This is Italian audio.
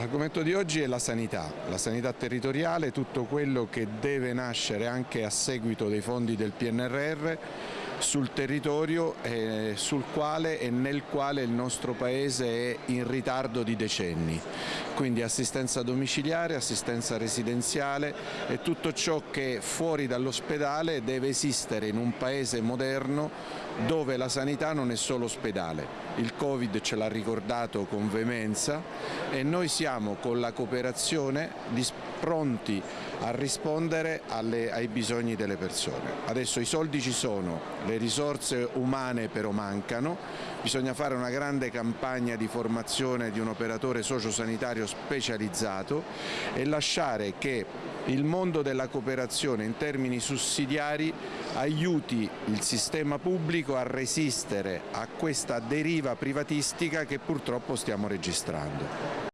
L'argomento di oggi è la sanità, la sanità territoriale, tutto quello che deve nascere anche a seguito dei fondi del PNRR sul territorio eh, sul quale e nel quale il nostro Paese è in ritardo di decenni. Quindi assistenza domiciliare, assistenza residenziale e tutto ciò che fuori dall'ospedale deve esistere in un Paese moderno dove la sanità non è solo ospedale. Il Covid ce l'ha ricordato con veemenza e noi siamo con la cooperazione pronti a rispondere alle, ai bisogni delle persone. Adesso i soldi ci sono, le risorse umane però mancano, bisogna fare una grande campagna di formazione di un operatore sociosanitario specializzato e lasciare che il mondo della cooperazione in termini sussidiari aiuti il sistema pubblico a resistere a questa deriva privatistica che purtroppo stiamo registrando.